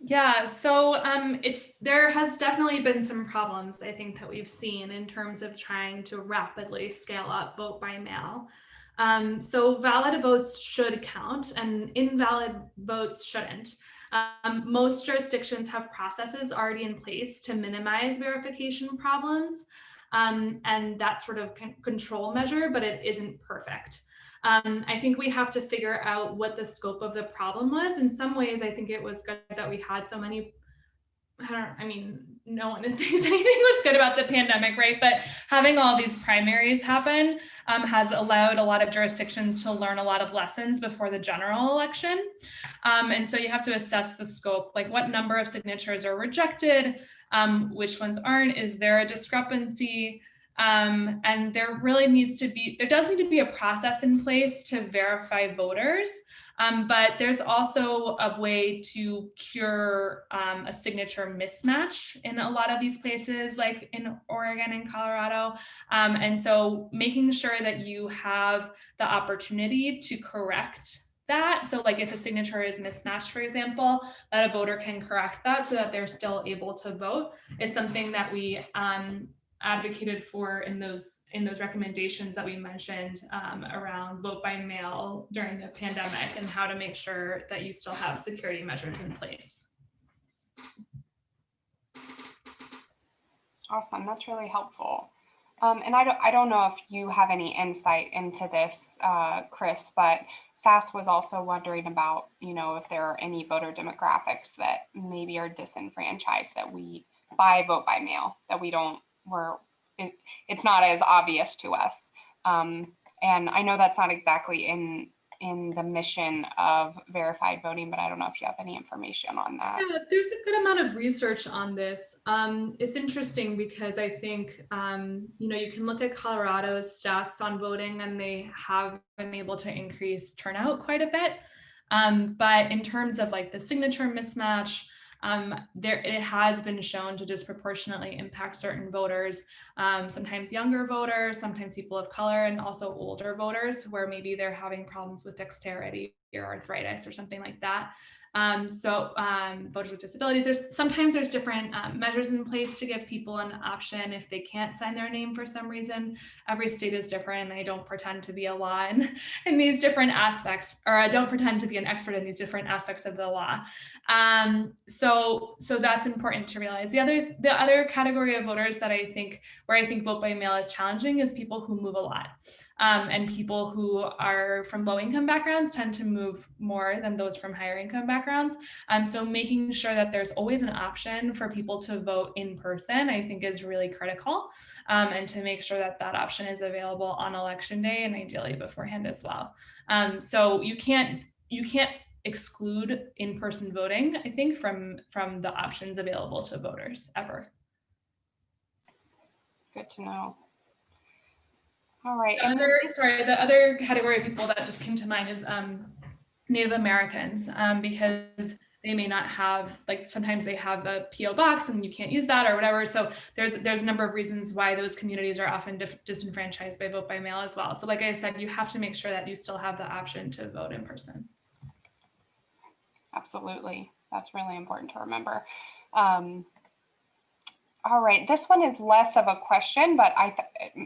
Yeah, so um, it's there has definitely been some problems I think that we've seen in terms of trying to rapidly scale up vote by mail. Um, so valid votes should count and invalid votes shouldn't. Um, most jurisdictions have processes already in place to minimize verification problems um, and that sort of control measure, but it isn't perfect. Um, I think we have to figure out what the scope of the problem was. In some ways, I think it was good that we had so many I don't, I mean, no one thinks anything was good about the pandemic, right? But having all these primaries happen um, has allowed a lot of jurisdictions to learn a lot of lessons before the general election. Um, and so you have to assess the scope, like what number of signatures are rejected, um, which ones aren't, is there a discrepancy? Um, and there really needs to be, there does need to be a process in place to verify voters. Um, but there's also a way to cure um, a signature mismatch in a lot of these places, like in Oregon and Colorado. Um, and so making sure that you have the opportunity to correct that. So like if a signature is mismatched, for example, that a voter can correct that so that they're still able to vote is something that we um, advocated for in those in those recommendations that we mentioned um, around vote by mail during the pandemic and how to make sure that you still have security measures in place. Awesome, that's really helpful. Um, and I don't, I don't know if you have any insight into this, uh, Chris, but SAS was also wondering about, you know, if there are any voter demographics that maybe are disenfranchised that we by vote by mail that we don't we're it, it's not as obvious to us. Um, and I know that's not exactly in in the mission of verified voting, but I don't know if you have any information on that. Yeah, there's a good amount of research on this. Um, it's interesting because I think, um, you know, you can look at Colorado's stats on voting and they have been able to increase turnout quite a bit. Um, but in terms of like the signature mismatch, um, there it has been shown to disproportionately impact certain voters, um, sometimes younger voters, sometimes people of color, and also older voters where maybe they're having problems with dexterity arthritis or something like that. Um, so um, voters with disabilities, there's sometimes there's different um, measures in place to give people an option if they can't sign their name for some reason. Every state is different. I don't pretend to be a law in, in these different aspects, or I don't pretend to be an expert in these different aspects of the law. Um, so, so that's important to realize. The other, the other category of voters that I think, where I think vote by mail is challenging is people who move a lot. Um, and people who are from low income backgrounds tend to move more than those from higher income backgrounds. Um, so making sure that there's always an option for people to vote in person, I think is really critical. Um, and to make sure that that option is available on election day and ideally beforehand as well. Um, so you can't, you can't exclude in-person voting, I think, from, from the options available to voters ever. Good to know. All right. The other, sorry, the other category of people that just came to mind is um, Native Americans, um, because they may not have, like sometimes they have a PO box and you can't use that or whatever. So there's there's a number of reasons why those communities are often disenfranchised by vote by mail as well. So like I said, you have to make sure that you still have the option to vote in person. Absolutely. That's really important to remember. Um, all right, this one is less of a question, but I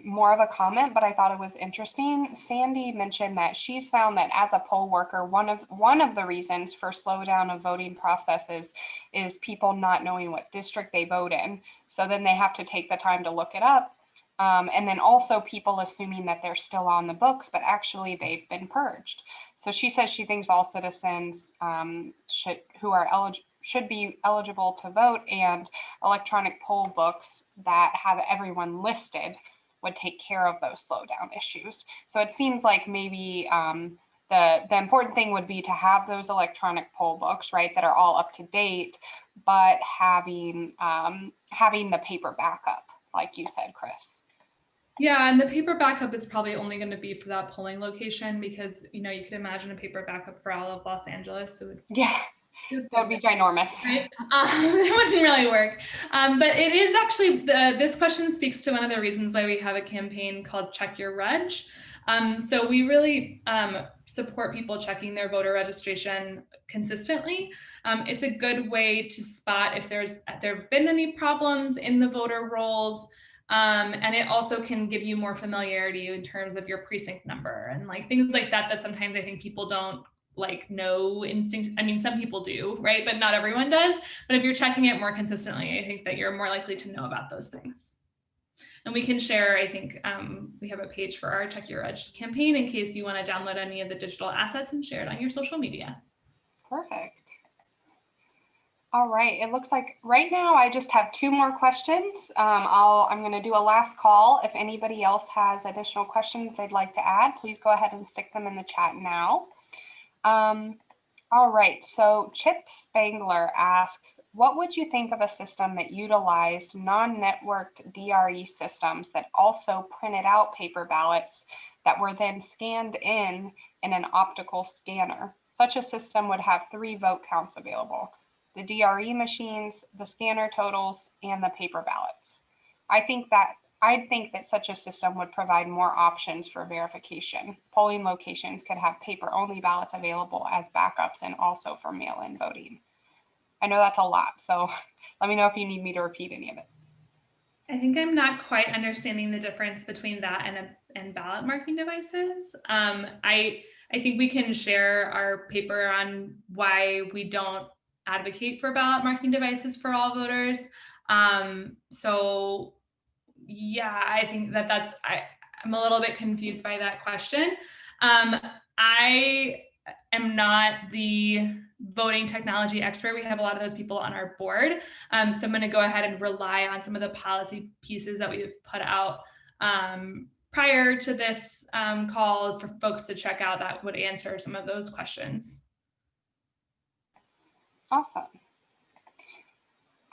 more of a comment, but I thought it was interesting. Sandy mentioned that she's found that as a poll worker, one of one of the reasons for slowdown of voting processes is people not knowing what district they vote in. So then they have to take the time to look it up. Um, and then also people assuming that they're still on the books, but actually they've been purged. So she says she thinks all citizens um, should who are eligible should be eligible to vote and electronic poll books that have everyone listed would take care of those slowdown issues. So it seems like maybe um, the, the important thing would be to have those electronic poll books, right, that are all up to date, but having um, having the paper backup, like you said, Chris. Yeah, and the paper backup is probably only going to be for that polling location because, you know, you could imagine a paper backup for all of Los Angeles. So yeah. That would be ginormous. Right? Um, it wouldn't really work. Um, but it is actually, the, this question speaks to one of the reasons why we have a campaign called Check Your Reg. Um, so we really um, support people checking their voter registration consistently. Um, it's a good way to spot if there's there have been any problems in the voter rolls. Um, and it also can give you more familiarity in terms of your precinct number and like things like that that sometimes I think people don't like no instinct. I mean, some people do, right? But not everyone does. But if you're checking it more consistently, I think that you're more likely to know about those things. And we can share, I think um, we have a page for our Check Your Reg campaign in case you want to download any of the digital assets and share it on your social media. Perfect. All right, it looks like right now I just have two more questions. Um, I'll, I'm going to do a last call. If anybody else has additional questions they'd like to add, please go ahead and stick them in the chat now. Um, all right, so Chip Spangler asks, what would you think of a system that utilized non-networked DRE systems that also printed out paper ballots that were then scanned in in an optical scanner? Such a system would have three vote counts available, the DRE machines, the scanner totals, and the paper ballots. I think that I think that such a system would provide more options for verification. Polling locations could have paper-only ballots available as backups and also for mail-in voting. I know that's a lot, so let me know if you need me to repeat any of it. I think I'm not quite understanding the difference between that and, a, and ballot marking devices. Um, I, I think we can share our paper on why we don't advocate for ballot marking devices for all voters. Um, so yeah, I think that that's, I, I'm a little bit confused by that question. Um, I am not the voting technology expert. We have a lot of those people on our board. Um, so I'm going to go ahead and rely on some of the policy pieces that we've put out um, prior to this um, call for folks to check out that would answer some of those questions. Awesome.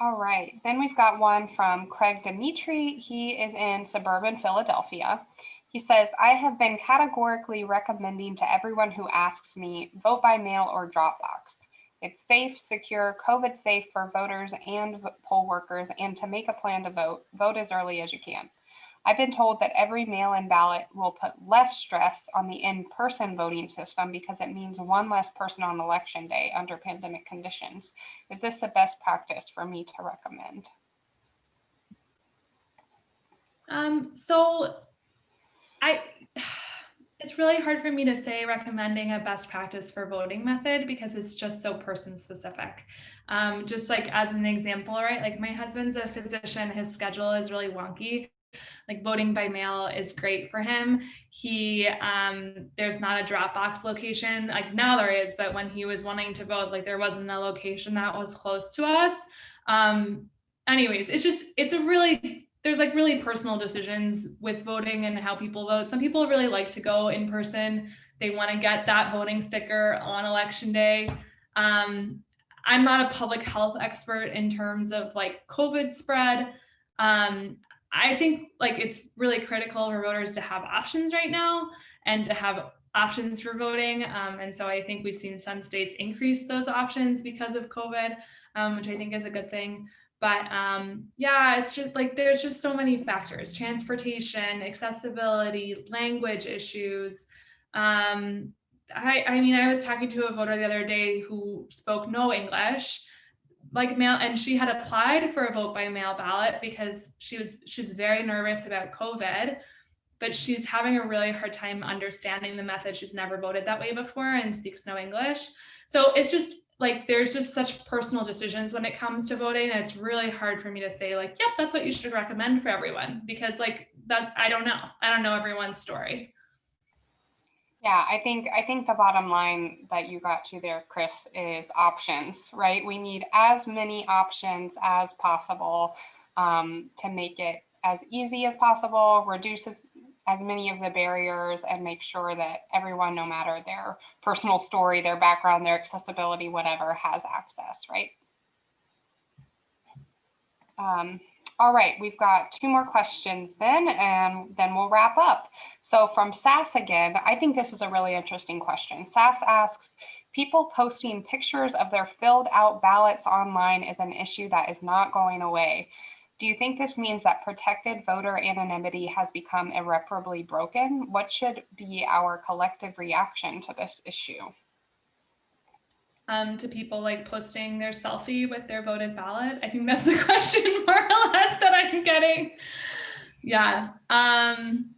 All right, then we've got one from Craig Dimitri. He is in suburban Philadelphia. He says, I have been categorically recommending to everyone who asks me, vote by mail or Dropbox. It's safe, secure, COVID safe for voters and poll workers, and to make a plan to vote, vote as early as you can. I've been told that every mail-in ballot will put less stress on the in-person voting system because it means one less person on election day under pandemic conditions. Is this the best practice for me to recommend? Um, so I, it's really hard for me to say recommending a best practice for voting method because it's just so person specific. Um, just like as an example, right? Like my husband's a physician, his schedule is really wonky like voting by mail is great for him. He um there's not a Dropbox location like now there is, but when he was wanting to vote, like there wasn't a location that was close to us. Um anyways, it's just it's a really there's like really personal decisions with voting and how people vote. Some people really like to go in person. They want to get that voting sticker on election day. Um, I'm not a public health expert in terms of like COVID spread. Um, I think like it's really critical for voters to have options right now and to have options for voting. Um, and so I think we've seen some states increase those options because of COVID, um, which I think is a good thing. But um, yeah, it's just like there's just so many factors transportation, accessibility, language issues. Um, I, I mean, I was talking to a voter the other day who spoke no English like mail and she had applied for a vote by mail ballot because she was she's very nervous about covid but she's having a really hard time understanding the method. She's never voted that way before and speaks no english. So it's just like there's just such personal decisions when it comes to voting and it's really hard for me to say like yep that's what you should recommend for everyone because like that i don't know. I don't know everyone's story yeah, I think I think the bottom line that you got to there, Chris, is options, right? We need as many options as possible um, to make it as easy as possible, reduce as, as many of the barriers, and make sure that everyone, no matter their personal story, their background, their accessibility, whatever, has access, right? Um, all right, we've got two more questions then, and then we'll wrap up. So from SAS again, I think this is a really interesting question. SAS asks, people posting pictures of their filled out ballots online is an issue that is not going away. Do you think this means that protected voter anonymity has become irreparably broken? What should be our collective reaction to this issue? Um, to people like posting their selfie with their voted ballot? I think that's the question more or less that I'm getting. Yeah. Um,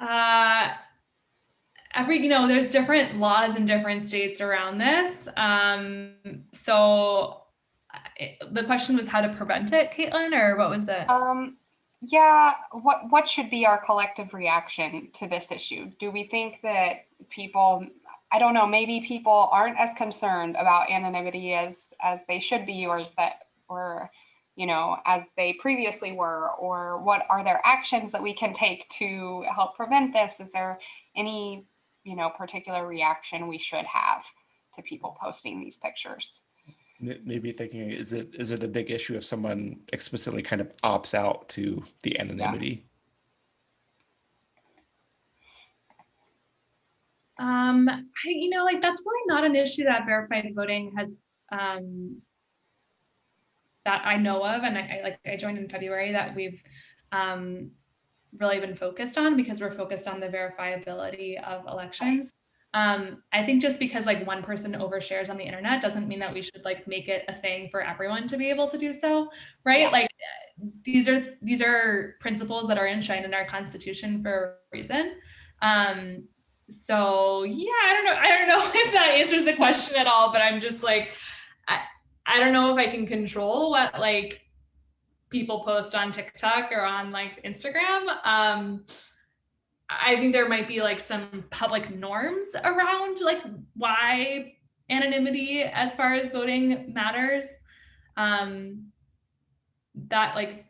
uh, every, you know, there's different laws in different states around this. Um, so it, the question was how to prevent it, Caitlin, or what was it? Um, yeah, what what should be our collective reaction to this issue? Do we think that people I don't know, maybe people aren't as concerned about anonymity as as they should be or as that or you know, as they previously were, or what are their actions that we can take to help prevent this? Is there any, you know, particular reaction we should have to people posting these pictures? Maybe thinking, is it is it a big issue if someone explicitly kind of opts out to the anonymity? Um, I, you know, like that's really not an issue that verified voting has um, that I know of, and I, I like I joined in February that we've um, really been focused on because we're focused on the verifiability of elections. Um, I think just because like one person overshares on the internet doesn't mean that we should like make it a thing for everyone to be able to do so, right? Yeah. Like these are these are principles that are enshrined in our constitution for a reason. Um, so yeah, I don't know. I don't know if that answers the question at all, but I'm just like, I, I don't know if I can control what like people post on TikTok or on like Instagram. Um, I think there might be like some public norms around like why anonymity as far as voting matters. Um, that like,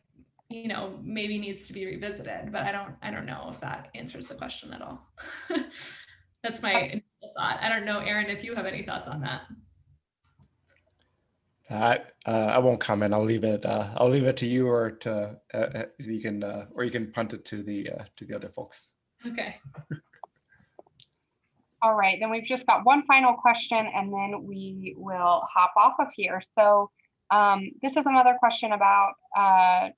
you know, maybe needs to be revisited, but I don't, I don't know if that answers the question at all. That's my initial thought. I don't know, Aaron, if you have any thoughts on that. I uh, I won't comment. I'll leave it. Uh, I'll leave it to you, or to uh, uh, you can, uh, or you can punt it to the uh, to the other folks. Okay. All right, then we've just got one final question and then we will hop off of here. So um, this is another question about uh,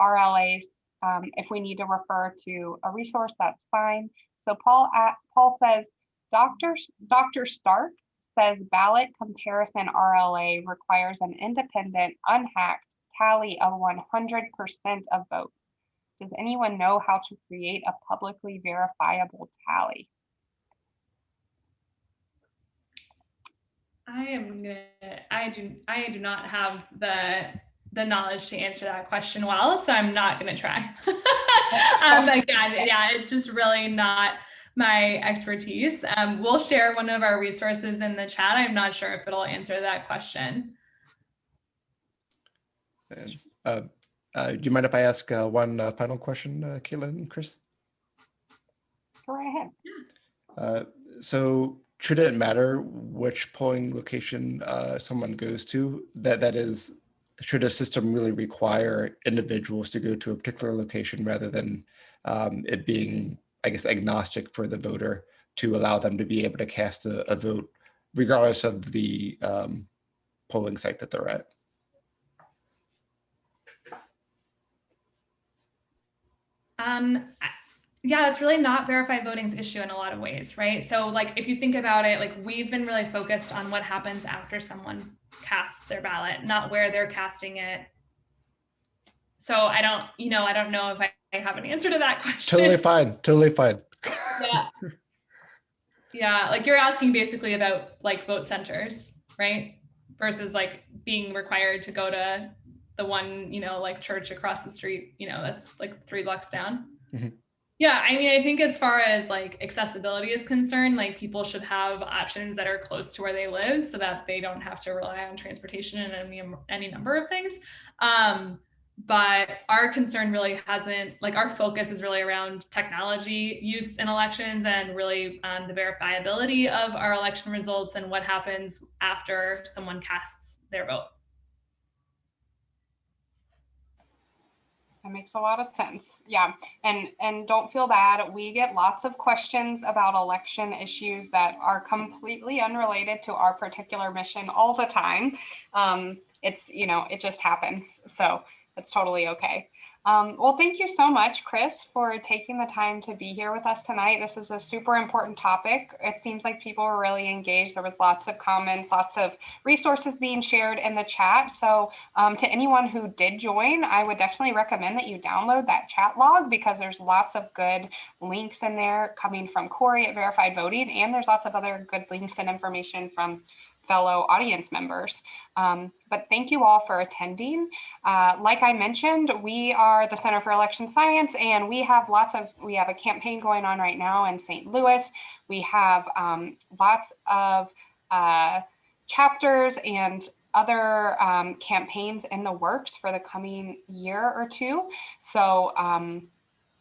RLAs. Um, if we need to refer to a resource, that's fine. So Paul at, Paul says, Dr. Dr. Stark says ballot comparison RLA requires an independent, unhacked tally of 100% of votes. Does anyone know how to create a publicly verifiable tally? I am gonna, I do, I do not have the, the knowledge to answer that question well, so I'm not gonna try. um, again, yeah, it's just really not my expertise. Um, we'll share one of our resources in the chat. I'm not sure if it'll answer that question. And, uh, uh, do you mind if I ask uh, one uh, final question, uh, Caitlin and Chris? Go right ahead. Uh, so should it matter which polling location uh, someone goes to? That that is, should a system really require individuals to go to a particular location rather than um, it being, I guess, agnostic for the voter to allow them to be able to cast a, a vote regardless of the um, polling site that they're at? Um, yeah, it's really not verified voting's issue in a lot of ways, right? So like if you think about it, like we've been really focused on what happens after someone casts their ballot, not where they're casting it. So I don't, you know, I don't know if I, I have an answer to that question. Totally fine. Totally fine. Yeah. yeah, like you're asking basically about like vote centers, right? Versus like being required to go to the one, you know, like church across the street, you know, that's like three blocks down. Mhm. Yeah, I mean, I think as far as like accessibility is concerned, like people should have options that are close to where they live so that they don't have to rely on transportation and any, any number of things. Um, but our concern really hasn't, like our focus is really around technology use in elections and really um, the verifiability of our election results and what happens after someone casts their vote. That makes a lot of sense. Yeah. And and don't feel bad. We get lots of questions about election issues that are completely unrelated to our particular mission all the time. Um, it's, you know, it just happens. So it's totally okay. Um, well, thank you so much, Chris, for taking the time to be here with us tonight. This is a super important topic. It seems like people were really engaged. There was lots of comments, lots of resources being shared in the chat. So um, to anyone who did join, I would definitely recommend that you download that chat log because there's lots of good links in there coming from Corey at Verified Voting, and there's lots of other good links and information from fellow audience members. Um, but thank you all for attending. Uh, like I mentioned, we are the Center for Election Science and we have lots of, we have a campaign going on right now in St. Louis. We have um, lots of uh, chapters and other um, campaigns in the works for the coming year or two. So um,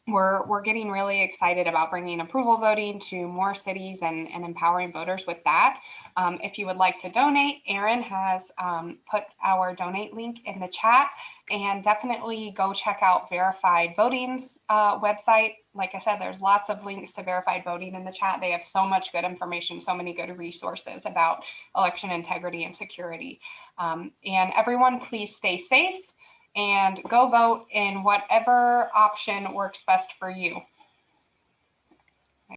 we're, we're getting really excited about bringing approval voting to more cities and, and empowering voters with that. Um, if you would like to donate, Aaron has um, put our donate link in the chat and definitely go check out Verified Voting's uh, website. Like I said, there's lots of links to Verified Voting in the chat. They have so much good information, so many good resources about election integrity and security. Um, and everyone, please stay safe and go vote in whatever option works best for you.